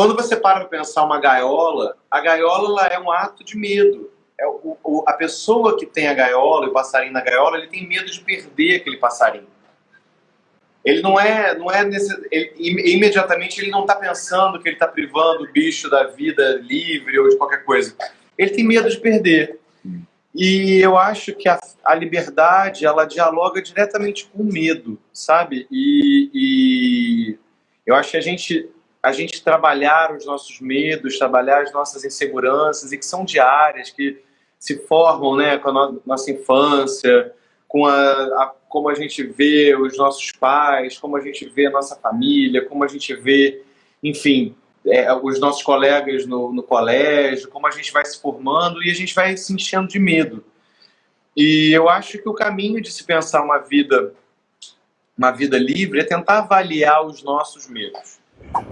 Quando você para para pensar uma gaiola, a gaiola é um ato de medo. É o, o, a pessoa que tem a gaiola, o passarinho na gaiola, ele tem medo de perder aquele passarinho. Ele não é, não é nesse, ele, imediatamente ele não está pensando que ele está privando o bicho da vida livre ou de qualquer coisa. Ele tem medo de perder. E eu acho que a, a liberdade ela dialoga diretamente com o medo, sabe? E, e eu acho que a gente a gente trabalhar os nossos medos, trabalhar as nossas inseguranças e que são diárias, que se formam, né, com a nossa infância, com a, a, como a gente vê os nossos pais, como a gente vê a nossa família, como a gente vê, enfim, é, os nossos colegas no, no colégio, como a gente vai se formando e a gente vai se enchendo de medo. E eu acho que o caminho de se pensar uma vida, uma vida livre é tentar avaliar os nossos medos.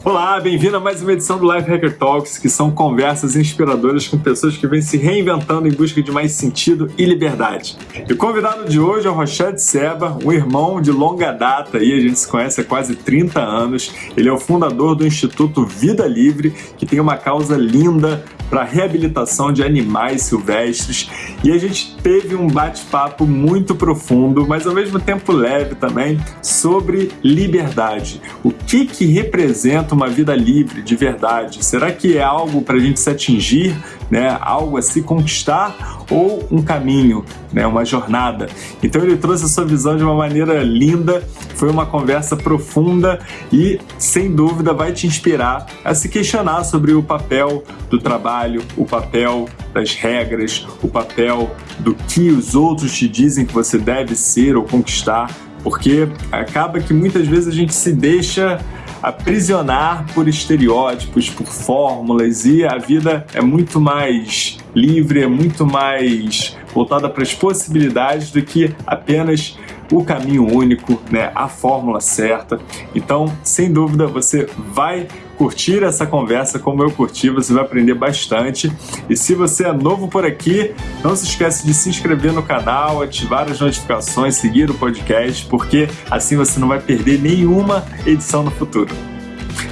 Olá, bem-vindo a mais uma edição do Life Hacker Talks, que são conversas inspiradoras com pessoas que vêm se reinventando em busca de mais sentido e liberdade. E o convidado de hoje é o Rochette Seba, um irmão de longa data, e a gente se conhece há quase 30 anos. Ele é o fundador do Instituto Vida Livre, que tem uma causa linda para reabilitação de animais silvestres e a gente teve um bate-papo muito profundo, mas ao mesmo tempo leve também, sobre liberdade. O que, que representa uma vida livre de verdade? Será que é algo para a gente se atingir, né? algo a se conquistar ou um caminho, né? uma jornada? Então ele trouxe a sua visão de uma maneira linda, foi uma conversa profunda e, sem dúvida, vai te inspirar a se questionar sobre o papel do trabalho, o papel das regras, o papel do que os outros te dizem que você deve ser ou conquistar, porque acaba que muitas vezes a gente se deixa aprisionar por estereótipos, por fórmulas e a vida é muito mais livre, é muito mais voltada para as possibilidades do que apenas o caminho único, né, a fórmula certa. Então, sem dúvida, você vai curtir essa conversa como eu curti, você vai aprender bastante. E se você é novo por aqui, não se esqueça de se inscrever no canal, ativar as notificações, seguir o podcast, porque assim você não vai perder nenhuma edição no futuro.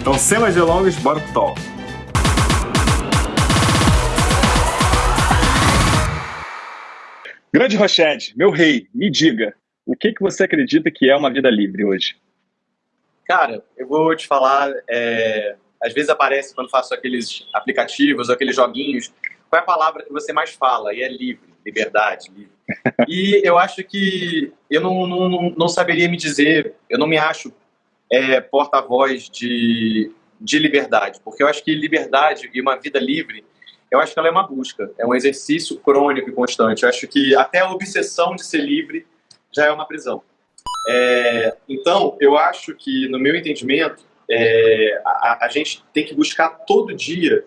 Então, sem mais delongas, bora pro talk. Grande Rochede, meu rei, me diga, o que, que você acredita que é uma vida livre hoje? Cara, eu vou te falar, é, às vezes aparece quando faço aqueles aplicativos, aqueles joguinhos, qual é a palavra que você mais fala? E é livre, liberdade, livre. E eu acho que eu não, não, não saberia me dizer, eu não me acho é, porta-voz de, de liberdade, porque eu acho que liberdade e uma vida livre, eu acho que ela é uma busca, é um exercício crônico e constante. Eu acho que até a obsessão de ser livre já é uma prisão. É, então, eu acho que, no meu entendimento, é, a, a, gente tem que buscar todo dia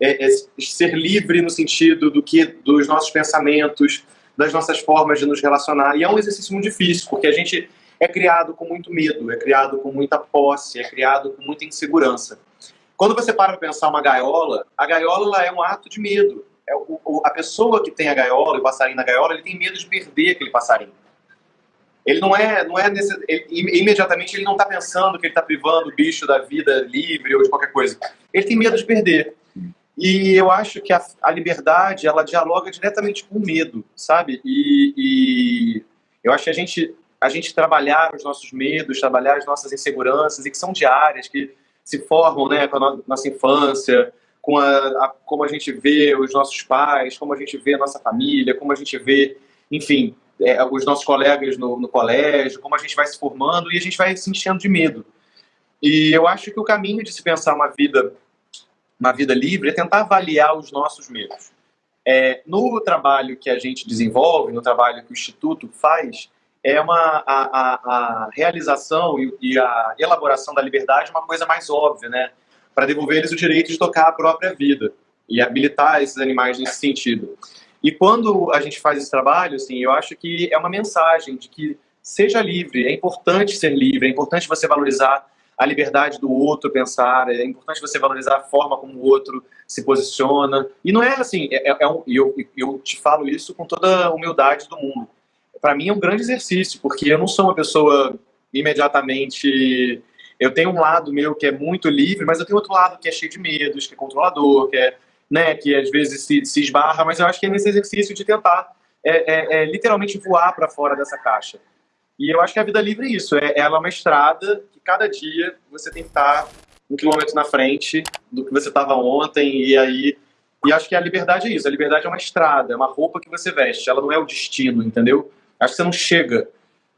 é, é, ser livre no sentido do que dos nossos pensamentos, das nossas formas de nos relacionar. E é um exercício muito difícil, porque a gente é criado com muito medo, é criado com muita posse, é criado com muita insegurança. Quando você para para pensar uma gaiola, a gaiola é um ato de medo. É o, a pessoa que tem a gaiola, o passarinho na gaiola, ele tem medo de perder aquele passarinho. Ele não é, não é nesse, ele, imediatamente ele não está pensando que ele está privando o bicho da vida livre ou de qualquer coisa. Ele tem medo de perder. E eu acho que a, a liberdade ela dialoga diretamente com o medo, sabe? E, e, eu acho que a gente a gente trabalhar os nossos medos, trabalhar as nossas inseguranças e que são diárias, que se formam, né, com a nossa infância, com a, a, como a gente vê os nossos pais, como a gente vê a nossa família, como a gente vê, enfim, é, os nossos colegas no, no, colégio, como a gente vai se formando e a gente vai se enchendo de medo. E eu acho que o caminho de se pensar uma vida, uma vida livre é tentar avaliar os nossos medos. É, no trabalho que a gente desenvolve, no trabalho que o Instituto faz, é uma, a, a, a realização e, e, a elaboração da liberdade uma coisa mais óbvia, né? Para devolver eles o direito de tocar a própria vida e habilitar esses animais nesse sentido. E quando a gente faz esse trabalho, assim, eu acho que é uma mensagem de que seja livre, é importante ser livre, é importante você valorizar a liberdade do outro pensar, é importante você valorizar a forma como o outro se posiciona. E não é assim, é, é, é um, eu, eu te falo isso com toda a humildade do mundo. Para mim é um grande exercício, porque eu não sou uma pessoa imediatamente eu tenho um lado meu que é muito livre, mas eu tenho outro lado que é cheio de medos, que é controlador, que é, né, que às vezes se, se esbarra, mas eu acho que é nesse exercício de tentar é, é, é literalmente voar para fora dessa caixa. E eu acho que a vida livre é isso, é, ela é uma estrada que cada dia você tem que estar um quilômetro na frente do que você estava ontem, e aí e acho que a liberdade é isso. A liberdade é uma estrada, é uma roupa que você veste. Ela não é o destino, entendeu? Acho que você não chega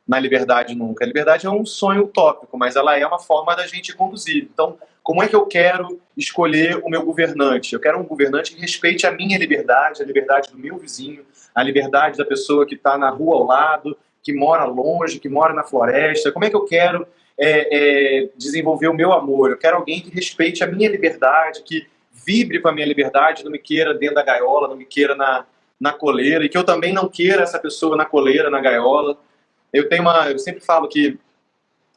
na liberdade nunca. A liberdade é um sonho utópico, mas ela é uma forma da gente conduzir. Então, como é que eu quero escolher o meu governante? Eu quero um governante que respeite a minha liberdade, a liberdade do meu vizinho, a liberdade da pessoa que está na rua ao lado, que mora longe, que mora na floresta. Como é que eu quero é, é, desenvolver o meu amor? Eu quero alguém que respeite a minha liberdade, que vibre com a minha liberdade, não me queira dentro da gaiola, não me queira na, na coleira, e que eu também não queira essa pessoa na coleira, na gaiola. Eu tenho uma, eu sempre falo que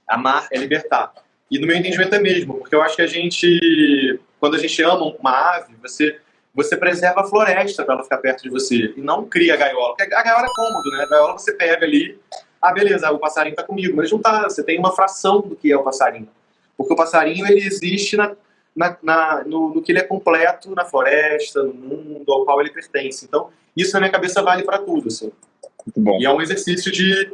amar é libertar. E no meu entendimento é mesmo, porque eu acho que a gente, quando a gente ama uma ave, você você preserva a floresta para ela ficar perto de você e não cria a gaiola. Porque a gaiola é cômodo, né? A gaiola você pega ali, ah, beleza, o passarinho está comigo, mas não tá, você tem uma fração do que é o passarinho. Porque o passarinho ele existe na, na, na, no, no, que ele é completo na floresta, no mundo ao qual ele pertence. Então, isso na minha cabeça vale para tudo. Assim. Muito bom. E é um exercício de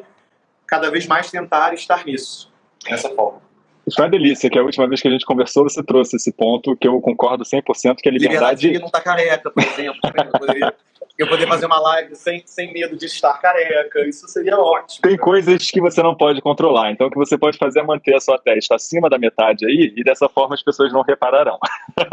cada vez mais tentar estar nisso, dessa forma. Foi uma delícia, que a última vez que a gente conversou, você trouxe esse ponto que eu concordo 100%, que a liberdade... Liberdade não tá careca, por exemplo. eu, poderia, eu poder fazer uma live sem, sem medo de estar careca, isso seria ótimo. Tem coisas que você não pode controlar, então o que você pode fazer é manter a sua testa acima da metade aí, e dessa forma as pessoas não repararão. É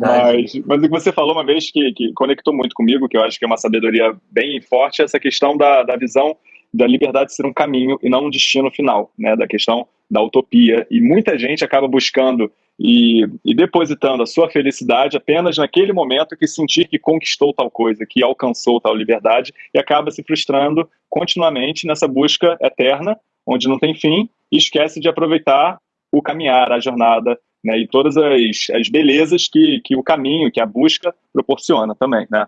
mas, mas o que você falou uma vez que, que conectou muito comigo, que eu acho que é uma sabedoria bem forte, é essa questão da, da visão da liberdade ser um caminho e não um destino final, né? Da questão da utopia. E muita gente acaba buscando e, e, depositando a sua felicidade apenas naquele momento que sentir que conquistou tal coisa, que alcançou tal liberdade, e acaba se frustrando continuamente nessa busca eterna, onde não tem fim, e esquece de aproveitar o caminhar, a jornada, né? E todas as, as belezas que, que o caminho, que a busca proporciona também, né?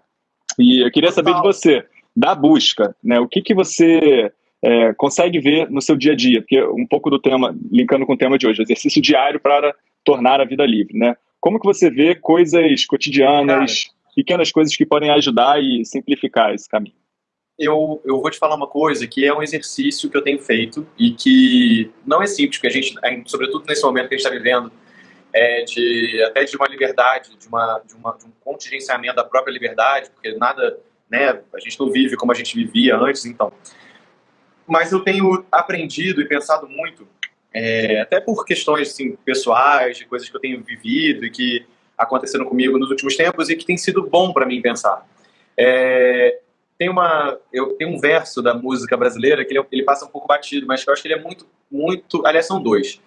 E eu queria saber de você, da busca, né? O que, que você é, consegue ver no seu dia a dia? Porque um pouco do tema, linkando com o tema de hoje, exercício diário para tornar a vida livre, né? Como que você vê coisas cotidianas, Cara, pequenas coisas que podem ajudar e simplificar esse caminho? Eu, eu vou te falar uma coisa que é um exercício que eu tenho feito e que não é simples, porque a gente, sobretudo nesse momento que a gente está vivendo, é de, até de uma liberdade, de, uma, de, uma, de um contingenciamento da própria liberdade, porque nada né? A gente não vive como a gente vivia antes, então. Mas eu tenho aprendido e pensado muito, é, até por questões assim, pessoais, de coisas que eu tenho vivido e que aconteceram comigo nos últimos tempos e que tem sido bom para mim pensar. É, tem uma, eu tenho um verso da música brasileira que ele, ele, passa um pouco batido, mas eu acho que ele é muito, muito, aliás são dois,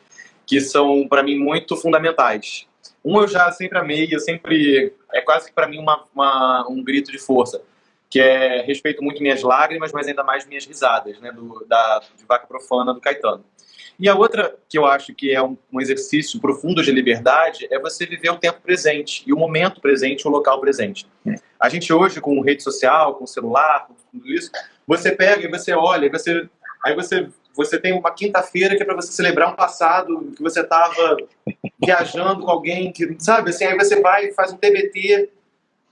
que são para mim muito fundamentais. Um eu já sempre amei, eu sempre é quase que para mim uma, uma, um grito de força que é respeito muito minhas lágrimas, mas ainda mais minhas risadas, né, do, da, de Vaca Profana, do Caetano. E a outra que eu acho que é um, um, exercício profundo de liberdade é você viver o tempo presente, e o momento presente, o local presente. A gente hoje, com rede social, com celular, com tudo isso, você pega e você olha, você, aí você, você tem uma quinta-feira que é para você celebrar um passado que você estava viajando com alguém, que, sabe, assim, aí você vai e faz um TBT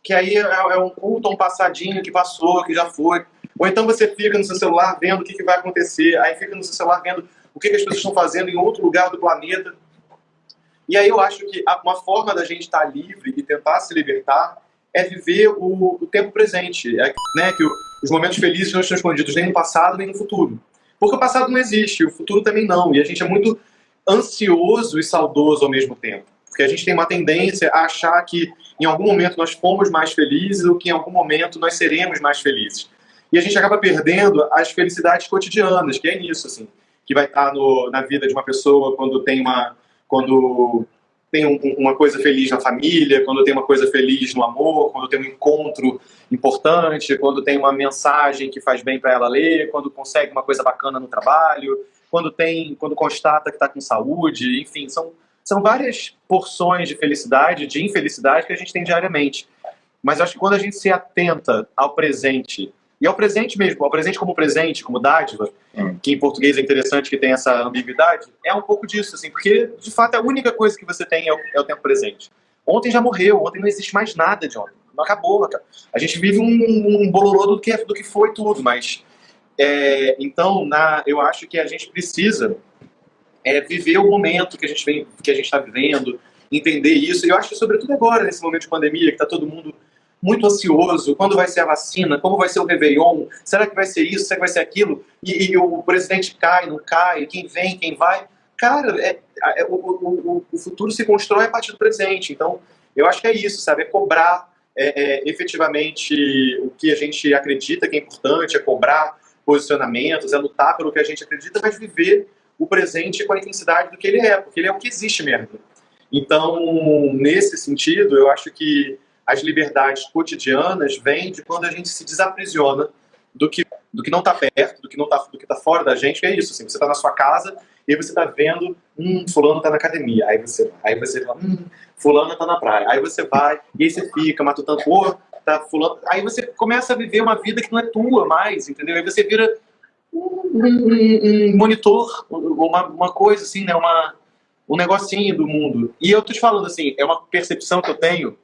que aí é, é um culto, um passadinho que passou, que já foi. Ou então você fica no seu celular vendo o que, que vai acontecer, aí fica no seu celular vendo o que, que as pessoas estão fazendo em outro lugar do planeta. E aí eu acho que uma forma da gente estar livre e tentar se libertar é viver o, o tempo presente, é, né, que os momentos felizes não estão escondidos nem no passado nem no futuro. Porque o passado não existe, o futuro também não, e a gente é muito ansioso e saudoso ao mesmo tempo. Porque a gente tem uma tendência a achar que em algum momento nós fomos mais felizes ou que em algum momento nós seremos mais felizes. E a gente acaba perdendo as felicidades cotidianas, que é nisso, assim, que vai estar no, na vida de uma pessoa quando tem uma, quando tem um, uma coisa feliz na família, quando tem uma coisa feliz no amor, quando tem um encontro importante, quando tem uma mensagem que faz bem para ela ler, quando consegue uma coisa bacana no trabalho, quando tem, quando constata que está com saúde, enfim, são são várias porções de felicidade, de infelicidade que a gente tem diariamente. Mas acho que quando a gente se atenta ao presente E é o presente mesmo, é o presente como presente, como dádiva, hum. que em português é interessante que tem essa ambiguidade, é um pouco disso, assim, porque de fato a única coisa que você tem é o, é o tempo presente. Ontem já morreu, ontem não existe mais nada de ontem. Não acabou, cara. A gente vive um, um bololô do que, do que foi tudo, mas. É, então, na, eu acho que a gente precisa é, viver o momento que a gente vem, que a gente está vivendo, entender isso. E eu acho que, sobretudo agora, nesse momento de pandemia, que está todo mundo muito ansioso, quando vai ser a vacina, como vai ser o Réveillon, será que vai ser isso, será que vai ser aquilo, e, e o presidente cai, não cai, quem vem, quem vai. Cara, é, é, o, o, o, futuro se constrói a partir do presente, então eu acho que é isso, sabe, é cobrar é, é, efetivamente o que a gente acredita que é importante, é cobrar posicionamentos, é lutar pelo que a gente acredita, mas viver o presente com a intensidade do que ele é, porque ele é o que existe mesmo. Então, nesse sentido, eu acho que as liberdades cotidianas vêm de quando a gente se desaprisiona do que, do que não está perto, do que está tá fora da gente, é isso. Assim, você está na sua casa e você está vendo, hum, fulano está na academia. Aí você vai, aí você fala, hum, fulano está na praia. Aí você vai, e aí você fica matutando, pô, tá fulano. Aí você começa a viver uma vida que não é tua mais, entendeu? Aí você vira um, um, um monitor, uma, uma coisa assim, né? Uma, um negocinho do mundo. E eu tô te falando assim, é uma percepção que eu tenho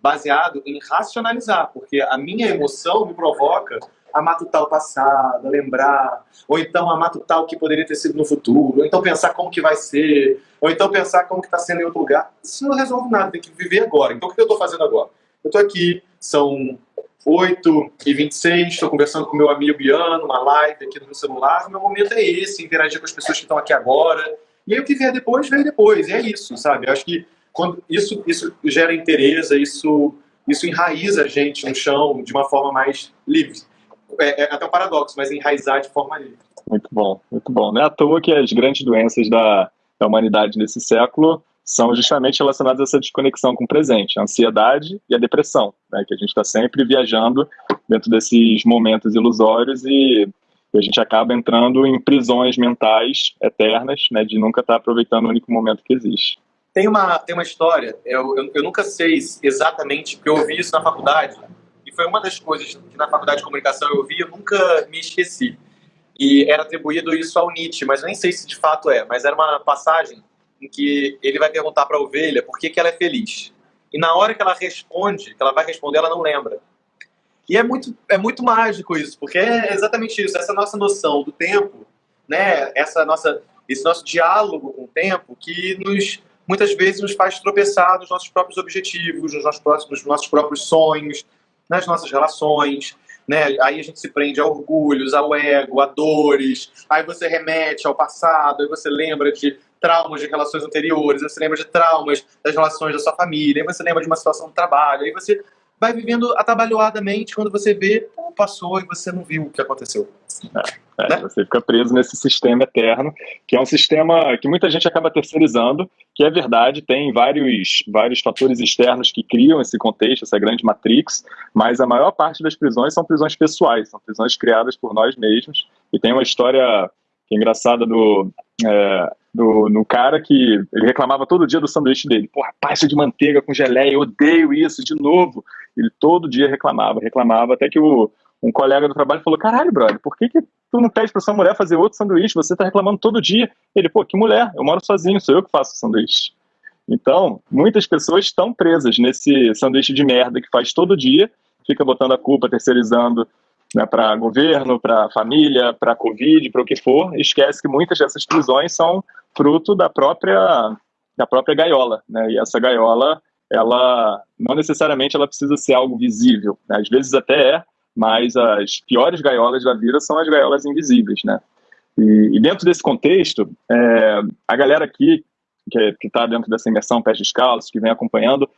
baseado em racionalizar, porque a minha emoção me provoca a matutar o passado, a lembrar, ou então a matutar o que poderia ter sido no futuro, ou então pensar como que vai ser, ou então pensar como que está sendo em outro lugar. Isso não resolve nada, tem que viver agora. Então o que eu estou fazendo agora? Eu estou aqui, são 8 e 26, estou conversando com meu amigo Biano, uma live aqui no meu celular, o meu momento é esse, interagir com as pessoas que estão aqui agora, e aí o que vier depois, vem depois, e é isso, sabe? Eu acho que quando isso, isso gera interesse, isso, isso enraiza a gente no chão de uma forma mais livre. É, é até um paradoxo, mas enraizar de forma livre. Muito bom, muito bom. Não é à toa que as grandes doenças da, da humanidade nesse século são justamente relacionadas a essa desconexão com o presente, a ansiedade e a depressão, né, que a gente está sempre viajando dentro desses momentos ilusórios e a gente acaba entrando em prisões mentais eternas, né, de nunca estar tá aproveitando o único momento que existe. Tem uma, tem uma história, eu, eu, eu, nunca sei exatamente, porque eu ouvi isso na faculdade, e foi uma das coisas que na faculdade de comunicação eu ouvi, eu nunca me esqueci. E era atribuído isso ao Nietzsche, mas nem sei se de fato é, mas era uma passagem em que ele vai perguntar para a ovelha por que, que ela é feliz. E na hora que ela responde, que ela vai responder, ela não lembra. E é muito, é muito mágico isso, porque é exatamente isso, essa nossa noção do tempo, né, essa nossa, esse nosso diálogo com o tempo que nos muitas vezes nos faz tropeçar nos nossos próprios objetivos, nos nossos, próximos, nos nossos próprios sonhos, nas nossas relações. Né? Aí a gente se prende a orgulhos, ao ego, a dores, aí você remete ao passado, aí você lembra de traumas de relações anteriores, você lembra de traumas das relações da sua família, aí você lembra de uma situação de trabalho, aí você vai vivendo atabalhoadamente quando você vê, pô, passou e você não viu o que aconteceu. É, é, né? Você fica preso nesse sistema eterno, que é um sistema que muita gente acaba terceirizando, que é verdade, tem vários, vários fatores externos que criam esse contexto, essa grande matrix, mas a maior parte das prisões são prisões pessoais, são prisões criadas por nós mesmos, e tem uma história é engraçada do, é, no cara que ele reclamava todo dia do sanduíche dele. Porra, pasta de manteiga com geleia, eu odeio isso de novo. Ele todo dia reclamava, reclamava, até que o, um colega do trabalho falou: Caralho, brother, por que, que tu não pede pra sua mulher fazer outro sanduíche? Você tá reclamando todo dia. Ele, pô, que mulher, eu moro sozinho, sou eu que faço o sanduíche. Então, muitas pessoas estão presas nesse sanduíche de merda que faz todo dia, fica botando a culpa, terceirizando né, para governo, para família, para Covid, para o que for, esquece que muitas dessas prisões são fruto da própria, da própria gaiola. Né? E essa gaiola, ela não necessariamente ela precisa ser algo visível. Né? Às vezes até é, mas as piores gaiolas da vida são as gaiolas invisíveis. Né? E, e dentro desse contexto, é, a galera aqui, que está dentro dessa imersão pés descalços, que vem acompanhando,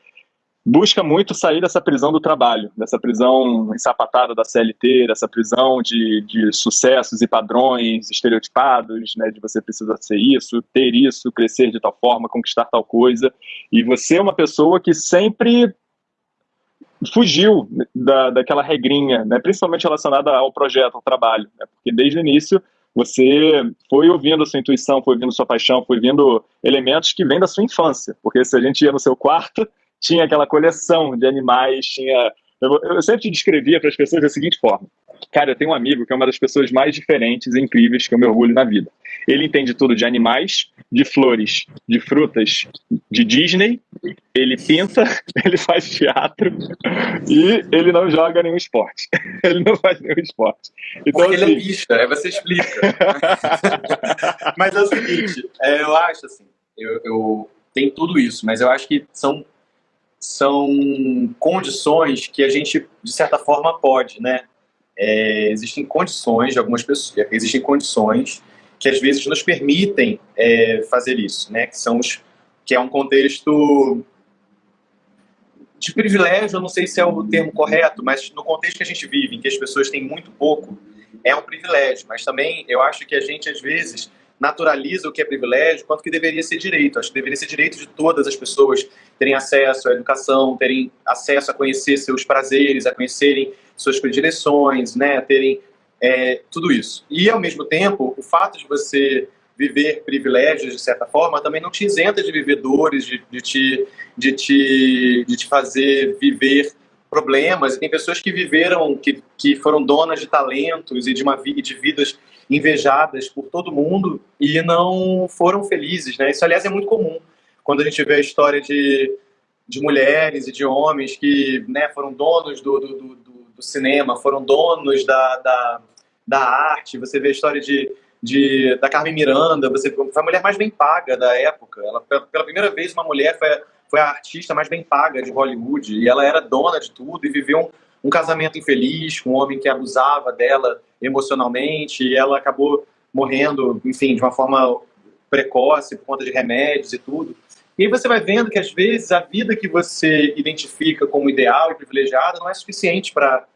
busca muito sair dessa prisão do trabalho, dessa prisão ensapatada da CLT, dessa prisão de, de sucessos e padrões estereotipados, né, de você precisa ser isso, ter isso, crescer de tal forma, conquistar tal coisa, e você é uma pessoa que sempre fugiu da, daquela regrinha, né, principalmente relacionada ao projeto, ao trabalho, né, porque desde o início você foi ouvindo a sua intuição, foi ouvindo sua paixão, foi ouvindo elementos que vêm da sua infância, porque se a gente ia no seu quarto, tinha aquela coleção de animais, tinha. Eu, eu sempre descrevia para as pessoas da seguinte forma: Cara, eu tenho um amigo que é uma das pessoas mais diferentes e incríveis que eu me orgulho na vida. Ele entende tudo de animais, de flores, de frutas, de Disney, ele pinta, ele faz teatro e ele não joga nenhum esporte. Ele não faz nenhum esporte. Então, Porque assim... ele é bicha, aí você explica. mas é o seguinte, é, eu acho assim, eu, eu tenho tudo isso, mas eu acho que são são condições que a gente, de certa forma, pode, né? É, existem condições de algumas pessoas, existem condições que às vezes nos permitem é, fazer isso, né? Que são os, que é um contexto de privilégio, eu não sei se é o termo correto, mas no contexto que a gente vive, em que as pessoas têm muito pouco, é um privilégio. Mas também eu acho que a gente às vezes naturaliza o que é privilégio, quanto que deveria ser direito. Acho que deveria ser direito de todas as pessoas terem acesso à educação, terem acesso a conhecer seus prazeres, a conhecerem suas predileções, né, terem é, tudo isso. E, ao mesmo tempo, o fato de você viver privilégios, de certa forma, também não te isenta de viver dores, de, de, te, de, te, de te fazer viver problemas. E tem pessoas que viveram, que, que foram donas de talentos e de, uma, de vidas invejadas por todo mundo e não foram felizes, né? Isso, aliás, é muito comum quando a gente vê a história de, de mulheres e de homens que né, foram donos do, do, do, do cinema, foram donos da, da, da, arte. Você vê a história de, de, da Carmen Miranda, você foi a mulher mais bem paga da época. Ela, pela primeira vez, uma mulher foi, foi a artista mais bem paga de Hollywood e ela era dona de tudo e viveu um, um casamento infeliz com um homem que abusava dela emocionalmente e ela acabou morrendo, enfim, de uma forma precoce por conta de remédios e tudo. E aí você vai vendo que às vezes a vida que você identifica como ideal e privilegiada não é suficiente para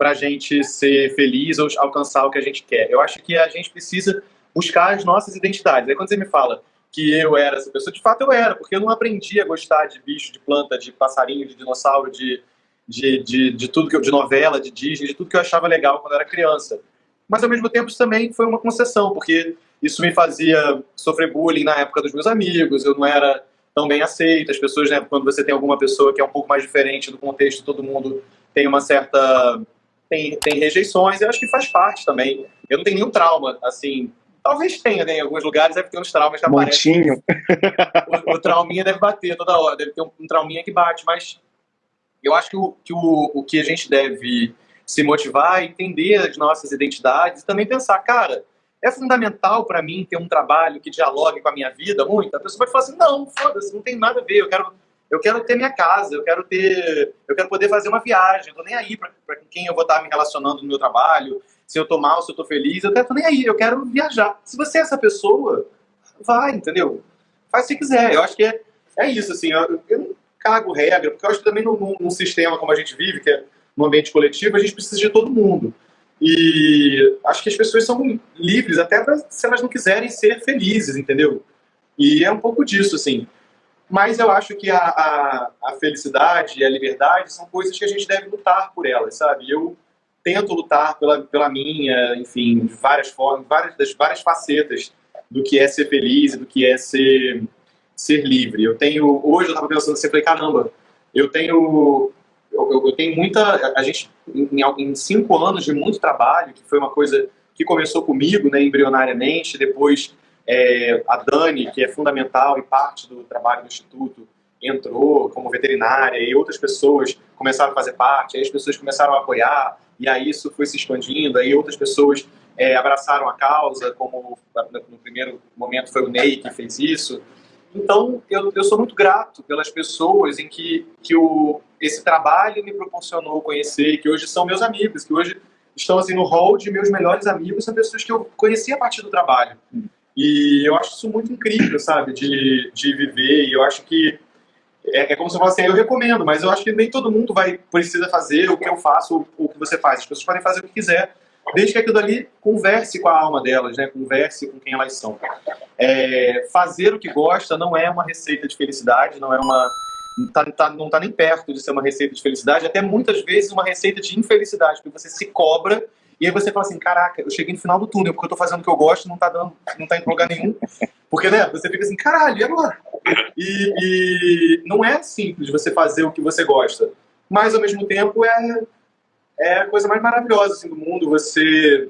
a gente ser feliz ou alcançar o que a gente quer. Eu acho que a gente precisa buscar as nossas identidades. Aí quando você me fala que eu era essa pessoa, de fato eu era, porque eu não aprendi a gostar de bicho, de planta, de passarinho, de dinossauro, de, de, de, de tudo que eu, de novela, de Disney, de tudo que eu achava legal quando era criança. Mas ao mesmo tempo isso também foi uma concessão, porque isso me fazia sofrer bullying na época dos meus amigos, eu não era tão bem aceito, as pessoas, né, quando você tem alguma pessoa que é um pouco mais diferente do contexto, todo mundo tem uma certa tem, tem rejeições, eu acho que faz parte também. Eu não tenho nenhum trauma, assim, Talvez tenha, né? Em alguns lugares deve ter uns traumas que aparecem. O, o trauminha deve bater toda hora, deve ter um, um trauminha que bate, mas eu acho que o, que o, o que a gente deve se motivar é entender as nossas identidades e também pensar, cara, é fundamental para mim ter um trabalho que dialogue com a minha vida muito? A pessoa vai falar assim, não, foda-se, não tem nada a ver, eu quero, eu quero ter minha casa, eu quero ter, eu quero poder fazer uma viagem, eu tô nem aí para quem eu vou estar me relacionando no meu trabalho, se eu tô mal, se eu tô feliz, eu tô nem aí, eu quero viajar. Se você é essa pessoa, vai, entendeu? Faz se quiser, eu acho que é, é isso, assim, eu, eu cago regra, porque eu acho que também num, num sistema como a gente vive, que é no ambiente coletivo, a gente precisa de todo mundo. E acho que as pessoas são livres até pra, se elas não quiserem ser felizes, entendeu? E é um pouco disso, assim. Mas eu acho que a, a, a felicidade e a liberdade são coisas que a gente deve lutar por elas, sabe? Eu tento lutar pela, pela minha, enfim, várias formas, várias, das várias facetas do que é ser feliz do que é ser ser livre. Eu tenho, hoje eu estava pensando assim, falei, caramba, eu tenho, eu, eu tenho muita, a gente, em, em, cinco anos de muito trabalho, que foi uma coisa que começou comigo, né, embrionariamente, depois é, a Dani, que é fundamental e parte do trabalho do Instituto, entrou como veterinária e outras pessoas começaram a fazer parte, aí as pessoas começaram a apoiar, e aí isso foi se expandindo, aí outras pessoas é, abraçaram a causa, como no primeiro momento foi o Ney que fez isso, então, eu, eu sou muito grato pelas pessoas em que, que o, esse trabalho me proporcionou conhecer, que hoje são meus amigos, que hoje estão assim no hall de meus melhores amigos, são pessoas que eu conheci a partir do trabalho. E eu acho isso muito incrível, sabe, de, de viver, e eu acho que é, é como se eu falasse assim, eu recomendo, mas eu acho que nem todo mundo vai precisa fazer o que eu faço ou o que você faz. As pessoas podem fazer o que quiser, desde que aquilo ali converse com a alma delas, né? converse com quem elas são. É, fazer o que gosta não é uma receita de felicidade, não é uma tá, tá, não está nem perto de ser uma receita de felicidade, até muitas vezes uma receita de infelicidade, porque você se cobra e aí você fala assim, caraca, eu cheguei no final do túnel, porque eu estou fazendo o que eu gosto, não está dando, não tá indo lugar nenhum. Porque, né, você fica assim, caralho, e agora? E, e não é simples você fazer o que você gosta, mas ao mesmo tempo é é a coisa mais maravilhosa assim, do mundo, você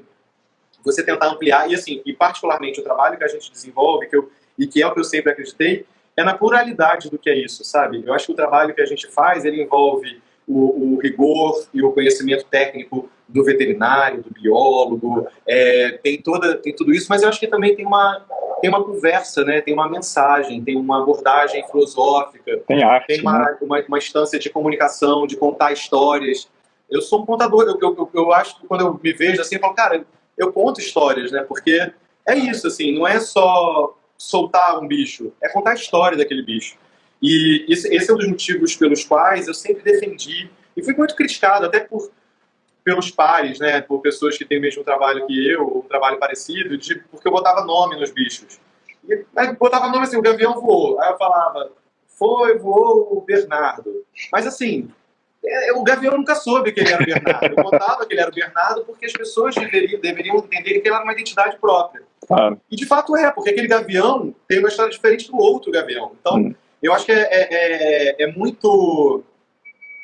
você tentar ampliar, e assim, e particularmente o trabalho que a gente desenvolve, que eu, e que é o que eu sempre acreditei, é na pluralidade do que é isso, sabe? Eu acho que o trabalho que a gente faz, ele envolve o, o rigor e o conhecimento técnico do veterinário, do biólogo, é, tem, toda, tem tudo isso, mas eu acho que também tem uma, tem uma conversa, né? tem uma mensagem, tem uma abordagem filosófica, tem, arte, tem uma, né? uma, uma instância de comunicação, de contar histórias. Eu sou um contador, eu, eu, eu acho que quando eu me vejo assim, eu falo, cara, eu conto histórias, né? Porque é isso, assim, não é só soltar um bicho, é contar a história daquele bicho. E esse, esse é um dos motivos pelos quais eu sempre defendi, e fui muito criticado, até por pelos pares, né, por pessoas que têm o mesmo trabalho que eu, ou um trabalho parecido, de, porque eu botava nome nos bichos. E, aí botava nome assim, o gavião voou. Aí eu falava, foi, voou o Bernardo. Mas assim, o Gavião nunca soube que ele era o Bernardo. Eu contava que ele era o Bernardo porque as pessoas deveriam, deveriam entender que ele era uma identidade própria. Claro. E de fato é, porque aquele Gavião tem uma história diferente do outro Gavião. Então, hum. eu acho que é, é, é, é, muito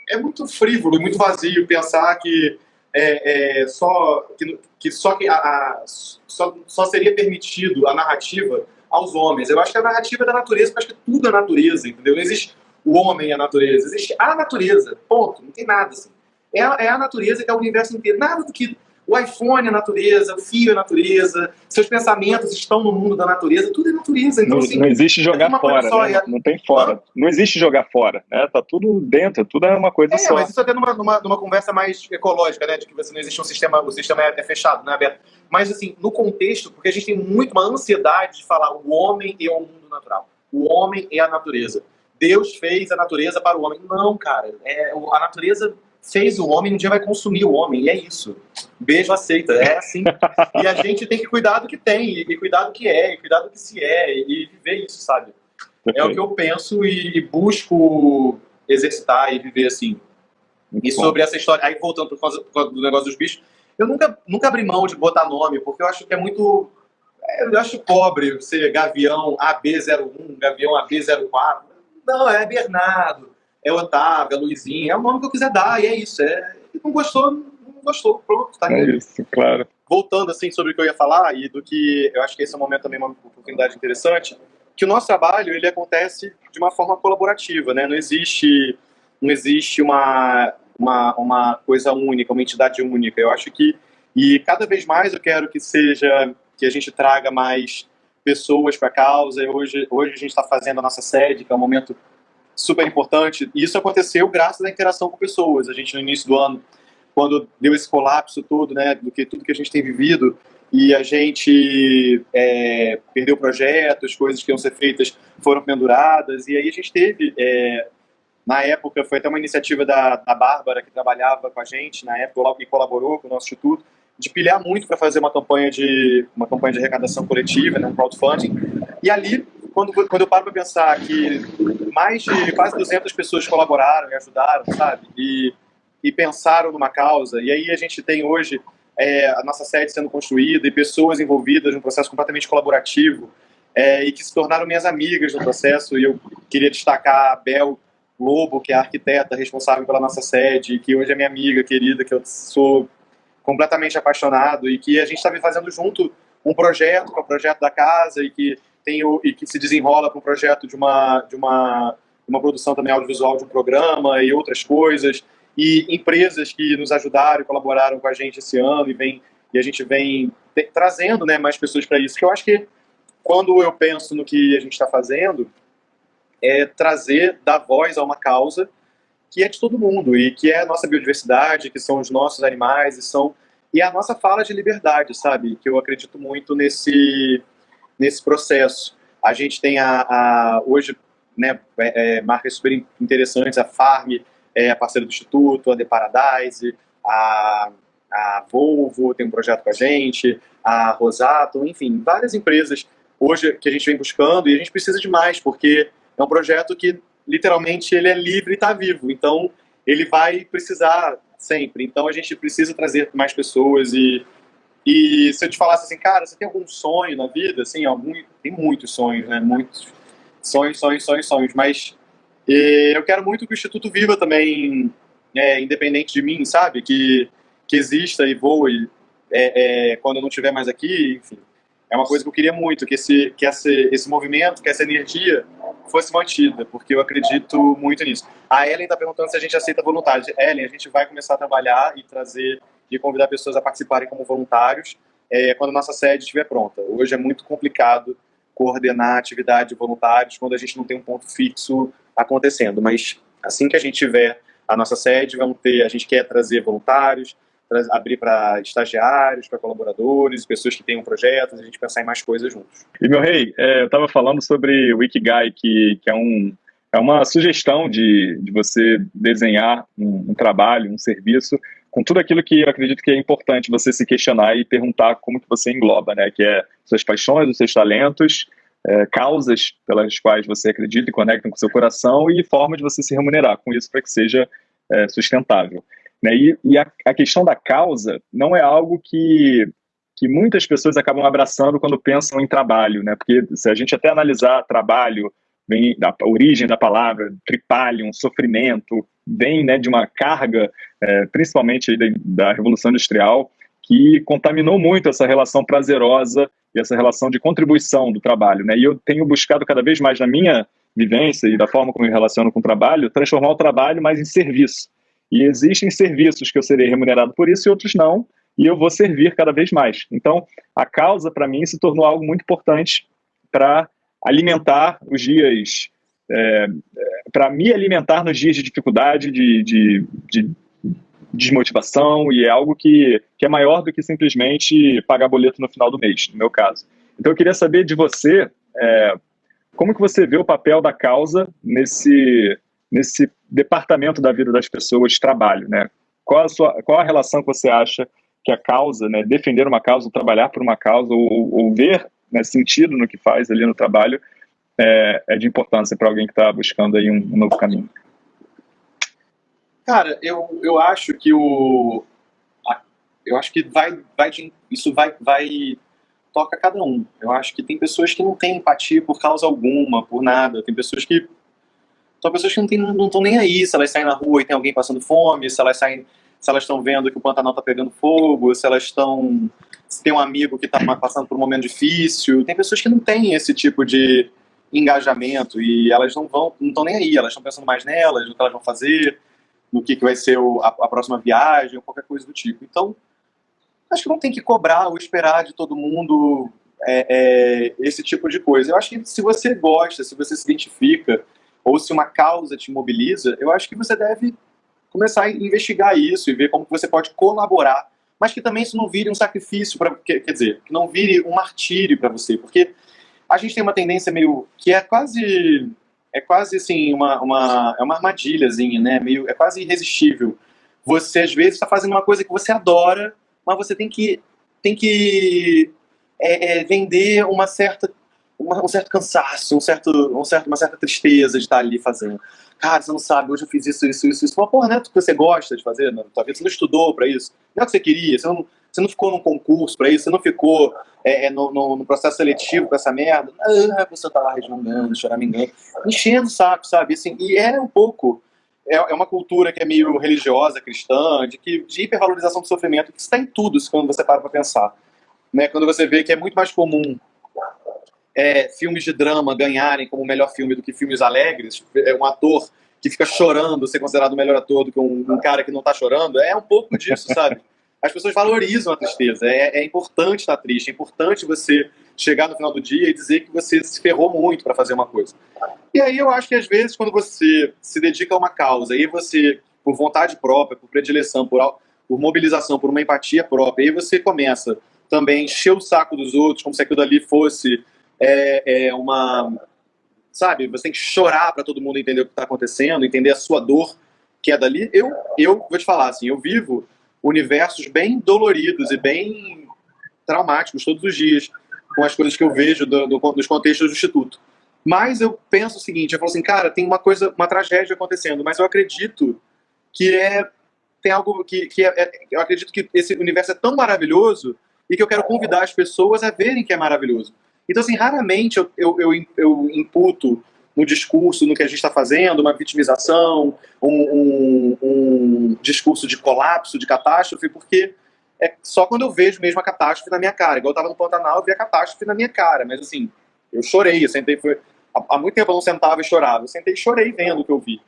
é muito frívolo e muito vazio pensar que é, é, só que, que só que a, a, só, só seria permitido a narrativa aos homens. Eu acho que a narrativa é da natureza, eu acho que tudo é natureza, entendeu? Não existe o homem e a natureza. Existe a natureza, ponto. Não tem nada assim. É a, é a natureza que é o universo inteiro. Nada do que o iPhone é natureza, o fio é natureza, seus pensamentos estão no mundo da natureza, tudo é natureza. Então, não, assim, não existe jogar fora, só, né? é... não tem fora. Não? não existe jogar fora, né? Tá tudo dentro, tudo é uma coisa é, só. mas isso até numa, numa, numa, conversa mais ecológica, né? De que você não existe um sistema, o sistema é, é fechado, não é aberto. Mas assim, no contexto, porque a gente tem muito uma ansiedade de falar o homem e o mundo natural. O homem e a natureza. Deus fez a natureza para o homem. Não, cara. É, a natureza fez o homem, um dia vai consumir o homem. E é isso. Beijo, aceita. É assim. e a gente tem que cuidar do que tem, e cuidar do que é, e cuidar do que se é, e viver isso, sabe? É o que eu penso e busco exercitar e viver assim. Muito e sobre bom. essa história, aí voltando por causa, por causa do negócio dos bichos, eu nunca, nunca abri mão de botar nome, porque eu acho que é muito. Eu acho pobre ser Gavião AB01, Gavião AB04. Não, é Bernardo, é Otávio, é Luizinho, é o nome que eu quiser dar, e é isso. É, não gostou, não gostou, pronto, tá É isso, claro. Voltando assim sobre o que eu ia falar, e do que eu acho que esse é um momento também uma oportunidade interessante, que o nosso trabalho ele acontece de uma forma colaborativa, né? Não existe, não existe uma, uma, uma coisa única, uma entidade única. Eu acho que, e cada vez mais eu quero que seja, que a gente traga mais pessoas para a causa. Hoje, hoje a gente está fazendo a nossa sede, que é um momento super importante. E isso aconteceu graças à interação com pessoas. A gente, no início do ano, quando deu esse colapso todo, né, do que tudo que a gente tem vivido, e a gente é, perdeu projetos, coisas que iam ser feitas foram penduradas, e aí a gente teve, é, na época, foi até uma iniciativa da, da Bárbara, que trabalhava com a gente na época e colaborou com o nosso instituto, de pilhar muito para fazer uma campanha de uma campanha de arrecadação coletiva, né, um crowdfunding. E ali, quando, quando eu paro para pensar que mais de quase 200 pessoas colaboraram e ajudaram, sabe? E, e pensaram numa causa. E aí a gente tem hoje é, a nossa sede sendo construída e pessoas envolvidas num processo completamente colaborativo é, e que se tornaram minhas amigas no processo. E eu queria destacar a Bel Lobo, que é a arquiteta responsável pela nossa sede, que hoje é minha amiga querida, que eu sou completamente apaixonado e que a gente está fazendo junto um projeto, que é o projeto da casa e que tem o, e que se desenrola para um projeto de uma de uma uma produção também audiovisual de um programa e outras coisas. E empresas que nos ajudaram e colaboraram com a gente esse ano e vem e a gente vem te, trazendo né mais pessoas para isso que eu acho que quando eu penso no que a gente está fazendo é trazer dar voz a uma causa que é de todo mundo e que é a nossa biodiversidade, que são os nossos animais e são e a nossa fala de liberdade, sabe? Que eu acredito muito nesse nesse processo. A gente tem a, a hoje né, é, é, marcas super interessantes, a Farm é a parceira do Instituto, a The Paradise, a, a Volvo tem um projeto com a gente, a Rosato, enfim, várias empresas hoje que a gente vem buscando e a gente precisa de mais, porque é um projeto que literalmente ele é livre e está vivo. Então ele vai precisar sempre. Então a gente precisa trazer mais pessoas e e se eu te falasse assim, cara, você tem algum sonho na vida? Assim, algum tem muitos sonhos, né? Muitos sonhos, sonhos, sonhos, sonhos. Mas eu quero muito que o Instituto viva também, é, independente de mim, sabe? Que que exista e voe é, é, quando eu não estiver mais aqui, enfim. É uma coisa que eu queria muito, que esse, que esse, esse movimento, que essa energia fosse mantida, porque eu acredito muito nisso. A Ellen está perguntando se a gente aceita voluntários. Ellen, a gente vai começar a trabalhar e trazer e convidar pessoas a participarem como voluntários é, quando a nossa sede estiver pronta. Hoje é muito complicado coordenar atividade de voluntários quando a gente não tem um ponto fixo acontecendo, mas assim que a gente tiver a nossa sede, vamos ter, a gente quer trazer voluntários, abrir para estagiários, para colaboradores, pessoas que tenham projetos, a gente pensar em mais coisas juntos. E, meu rei, é, eu estava falando sobre o Ikigai, que, que é, um, é uma sugestão de, de você desenhar um, um trabalho, um serviço, com tudo aquilo que eu acredito que é importante você se questionar e perguntar como que você engloba, né? Que é suas paixões, os seus talentos, é, causas pelas quais você acredita e conecta com seu coração e forma de você se remunerar com isso para que seja é, sustentável. Né? E, e a, a, questão da causa não é algo que, que muitas pessoas acabam abraçando quando pensam em trabalho, né? porque se a gente até analisar trabalho, vem da origem da palavra, tripalium, sofrimento, vem né, de uma carga, é, principalmente da, da Revolução Industrial, que contaminou muito essa relação prazerosa e essa relação de contribuição do trabalho. Né? E eu tenho buscado cada vez mais na minha vivência e da forma como eu me relaciono com o trabalho, transformar o trabalho mais em serviço. E existem serviços que eu serei remunerado por isso e outros não, e eu vou servir cada vez mais. Então, a causa, para mim, se tornou algo muito importante para alimentar os dias, é, é para me alimentar nos dias de dificuldade, de, de, de desmotivação, e é algo que, que é maior do que simplesmente pagar boleto no final do mês, no meu caso. Então, eu queria saber de você, é, como que você vê o papel da causa nesse nesse departamento da vida das pessoas trabalho, né? Qual a, sua, qual a relação que você acha que a causa, né, defender uma causa, trabalhar por uma causa, ou, ou ver né, sentido no que faz ali no trabalho, é, é de importância para alguém que está buscando aí um, um, novo caminho? Cara, eu, eu acho que o eu acho que vai, vai de, isso vai, vai toca cada um. Eu acho que tem pessoas que não têm empatia por causa alguma, por nada. Tem pessoas que são pessoas que não estão nem aí se elas saem na rua e tem alguém passando fome, se elas saem, se elas estão vendo que o Pantanal está pegando fogo, se elas estão se tem um amigo que está passando por um momento difícil. Tem pessoas que não têm esse tipo de engajamento e elas não vão, não estão nem aí. Elas estão pensando mais nelas, no que elas vão fazer, no que, que vai ser o, a, a, próxima viagem, ou qualquer coisa do tipo. Então, acho que não tem que cobrar ou esperar de todo mundo é, é, esse tipo de coisa. Eu acho que se você gosta, se você se identifica, ou se uma causa te mobiliza, eu acho que você deve começar a investigar isso e ver como você pode colaborar, mas que também isso não vire um sacrifício, para quer dizer, que não vire um martírio para você, porque a gente tem uma tendência meio, que é quase, é quase assim, uma, uma, é uma armadilhazinha, né, meio, é quase irresistível. Você, às vezes, está fazendo uma coisa que você adora, mas você tem que, tem que é, é, vender uma certa um certo cansaço, um certo, um certo, uma certa tristeza de estar ali fazendo. Cara, você não sabe, hoje eu fiz isso, isso, isso, isso. Mas, porra, não é que você gosta de fazer na tua vida? Você não estudou para isso? Não é o que você queria? Você não, você não ficou num concurso para isso? Você não ficou é, é, no, no, no, processo seletivo com essa merda? Ah, você tá lá resmungando, choramingando, enchendo o saco, sabe? Assim, e é um pouco... É, é uma cultura que é meio religiosa, cristã, de, que, de hipervalorização do sofrimento, que está em tudo quando você para para pensar. Né? Quando você vê que é muito mais comum é, filmes de drama ganharem como melhor filme do que filmes alegres, é um ator que fica chorando ser considerado o melhor ator do que um, um cara que não está chorando, é um pouco disso, sabe? As pessoas valorizam a tristeza, é, é importante estar triste, é importante você chegar no final do dia e dizer que você se ferrou muito para fazer uma coisa. E aí eu acho que às vezes quando você se dedica a uma causa e você, por vontade própria, por predileção, por, por mobilização, por uma empatia própria, aí você começa também a encher o saco dos outros, como se aquilo ali fosse é, é uma. Sabe, você tem que chorar para todo mundo entender o que está acontecendo, entender a sua dor que é dali. Eu, eu vou te falar assim, eu vivo universos bem doloridos e bem traumáticos todos os dias, com as coisas que eu vejo do, do, dos contextos do Instituto. Mas eu penso o seguinte, eu falo assim, cara, tem uma coisa, uma tragédia acontecendo, mas eu acredito que é tem algo que, que é, é, eu acredito que esse universo é tão maravilhoso e que eu quero convidar as pessoas a verem que é maravilhoso. Então, assim, raramente eu, eu, eu, eu imputo no discurso, no que a gente está fazendo, uma vitimização, um, um, um, discurso de colapso, de catástrofe, porque é só quando eu vejo mesmo a catástrofe na minha cara. Igual eu estava no Pantanal, eu vi a catástrofe na minha cara, mas assim, eu chorei, eu sentei, foi, há, muito tempo eu não sentava e chorava, eu sentei e chorei vendo o que eu vi.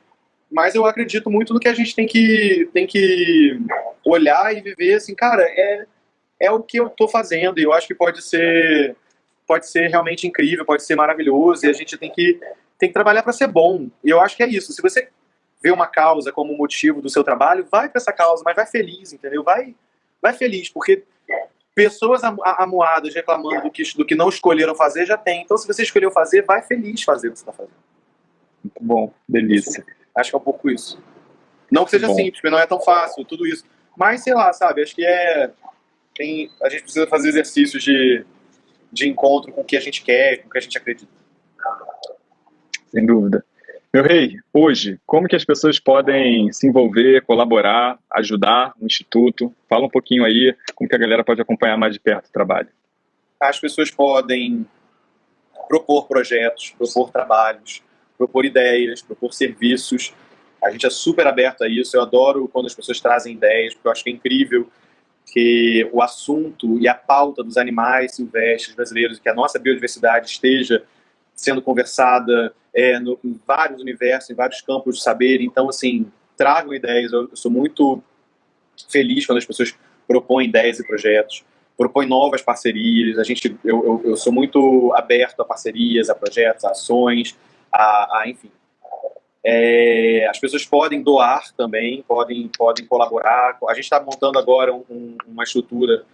Mas eu acredito muito no que a gente tem que, tem que olhar e viver assim, cara, é, é o que eu estou fazendo e eu acho que pode ser pode ser realmente incrível, pode ser maravilhoso e a gente tem que tem que trabalhar para ser bom. E eu acho que é isso. Se você vê uma causa como motivo do seu trabalho, vai para essa causa, mas vai feliz, entendeu? Vai, vai feliz, porque pessoas amuadas reclamando do que, do que não escolheram fazer já tem. Então, se você escolheu fazer, vai feliz fazer o que você está fazendo. Muito bom, delícia. Acho que é um pouco isso. Não que seja bom. simples, porque não é tão fácil, tudo isso. Mas, sei lá, sabe, acho que é... Tem, a gente precisa fazer exercícios de, de encontro com o que a gente quer, com o que a gente acredita. Sem dúvida. Meu rei, hoje, como que as pessoas podem se envolver, colaborar, ajudar no Instituto? Fala um pouquinho aí como que a galera pode acompanhar mais de perto o trabalho. As pessoas podem propor projetos, propor trabalhos, propor ideias, propor serviços. A gente é super aberto a isso. Eu adoro quando as pessoas trazem ideias, porque eu acho que é incrível que o assunto e a pauta dos animais silvestres brasileiros, que a nossa biodiversidade esteja sendo conversada é, no, em vários universos, em vários campos de saber. Então, assim, tragam ideias. Eu, eu sou muito feliz quando as pessoas propõem ideias e projetos, propõem novas parcerias. A gente, eu, eu, eu sou muito aberto a parcerias, a projetos, a ações, a, a enfim. É, as pessoas podem doar também, podem, podem colaborar. A gente está montando agora um, uma estrutura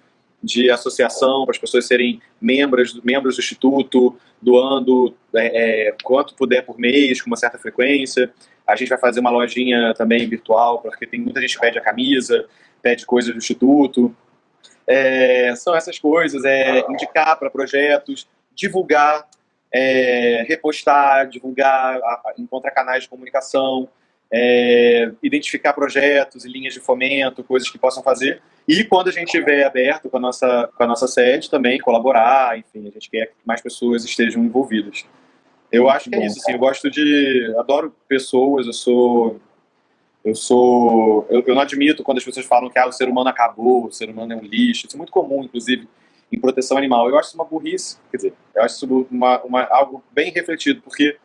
de associação para as pessoas serem membros, membros do Instituto, doando é, é, quanto puder por mês, com uma certa frequência. A gente vai fazer uma lojinha também virtual, porque tem muita gente que pede a camisa, pede coisas do Instituto. É, são essas coisas, é indicar para projetos, divulgar, é, repostar, divulgar, encontrar canais de comunicação, é, identificar projetos e linhas de fomento, coisas que possam fazer. E quando a gente estiver aberto com a, nossa, com a nossa sede, também colaborar, enfim, a gente quer que mais pessoas estejam envolvidas. Eu acho que é isso, assim, eu gosto de... adoro pessoas, eu sou... Eu sou... Eu, eu não admito quando as pessoas falam que ah, o ser humano acabou, o ser humano é um lixo, isso é muito comum, inclusive, em proteção animal. Eu acho isso uma burrice, quer dizer, eu acho isso uma, uma, algo bem refletido, porque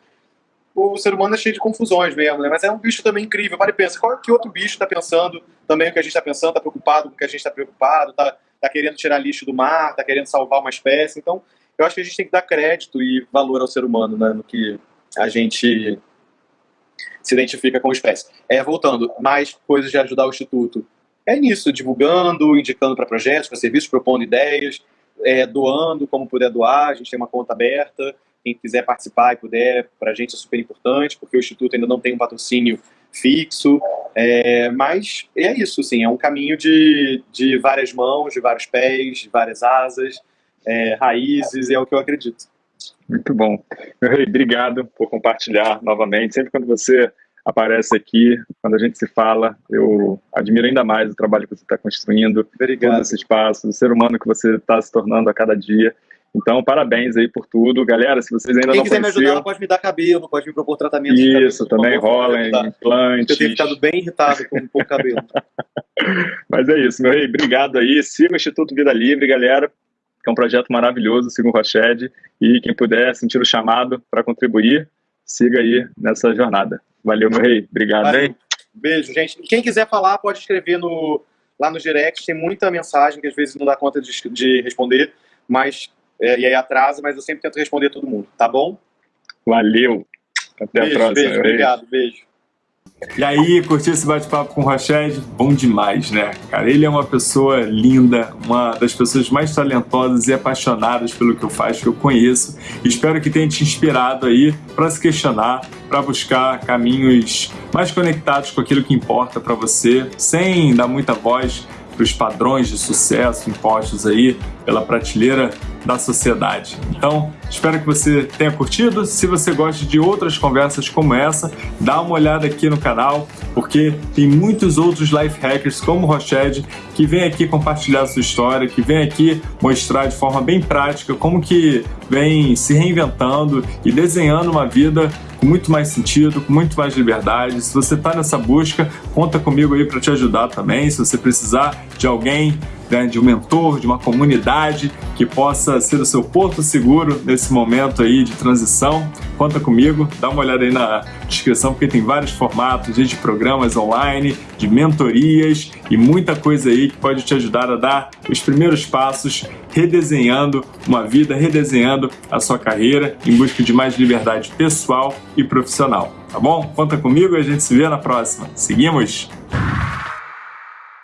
o ser humano é cheio de confusões mesmo, né? Mas é um bicho também incrível. Para e pensa, qual que outro bicho está pensando também o que a gente está pensando, está preocupado com o que a gente está preocupado, está tá querendo tirar lixo do mar, está querendo salvar uma espécie. Então, eu acho que a gente tem que dar crédito e valor ao ser humano, né? No que a gente se identifica com a espécie. É, voltando, mais coisas de ajudar o Instituto. É nisso, divulgando, indicando para projetos, para serviços, propondo ideias, é, doando como puder doar, a gente tem uma conta aberta, quem quiser participar e puder, para a gente é super importante, porque o Instituto ainda não tem um patrocínio fixo, é, mas é isso, sim, é um caminho de, de várias mãos, de vários pés, de várias asas, é, raízes, é o que eu acredito. Muito bom. Meu rei, obrigado por compartilhar novamente. Sempre quando você aparece aqui, quando a gente se fala, eu admiro ainda mais o trabalho que você está construindo, Obrigado. todo esse espaço, o ser humano que você está se tornando a cada dia. Então, parabéns aí por tudo. Galera, se vocês ainda Quem não quiser conheciam... me ajudar, pode me dar cabelo, pode me propor tratamento Isso, também rola em implantes. Eu tenho ficado bem irritado com um pouco cabelo. Mas é isso, meu rei. Obrigado aí. Siga o Instituto Vida Livre, galera, que é um projeto maravilhoso, siga o Roched. E quem puder sentir o chamado para contribuir, siga aí nessa jornada. Valeu, meu rei. Obrigado, Valeu. hein? Beijo, gente. Quem quiser falar, pode escrever no, lá no direct. Tem muita mensagem que às vezes não dá conta de, de responder, mas é, e aí atrasa, mas eu sempre tento responder todo mundo, tá bom? Valeu! Até beijo, a próxima. Beijo, obrigado, beijo. E aí, curtiu esse bate-papo com o Rached? Bom demais, né? Cara, ele é uma pessoa linda, uma das pessoas mais talentosas e apaixonadas pelo que eu faço, que eu conheço. Espero que tenha te inspirado aí para se questionar, para buscar caminhos mais conectados com aquilo que importa para você, sem dar muita voz para os padrões de sucesso impostos aí pela prateleira da sociedade. Então, espero que você tenha curtido. Se você gosta de outras conversas como essa, dá uma olhada aqui no canal, porque tem muitos outros life hackers como o Roched que vem aqui compartilhar sua história, que vem aqui mostrar de forma bem prática como que vem se reinventando e desenhando uma vida com muito mais sentido, com muito mais liberdade. Se você está nessa busca, conta comigo aí para te ajudar também. Se você precisar de alguém né, de um mentor, de uma comunidade que possa ser o seu porto seguro nesse momento aí de transição, conta comigo, dá uma olhada aí na descrição porque tem vários formatos de programas online, de mentorias e muita coisa aí que pode te ajudar a dar os primeiros passos redesenhando uma vida, redesenhando a sua carreira em busca de mais liberdade pessoal e profissional, tá bom? Conta comigo e a gente se vê na próxima. Seguimos?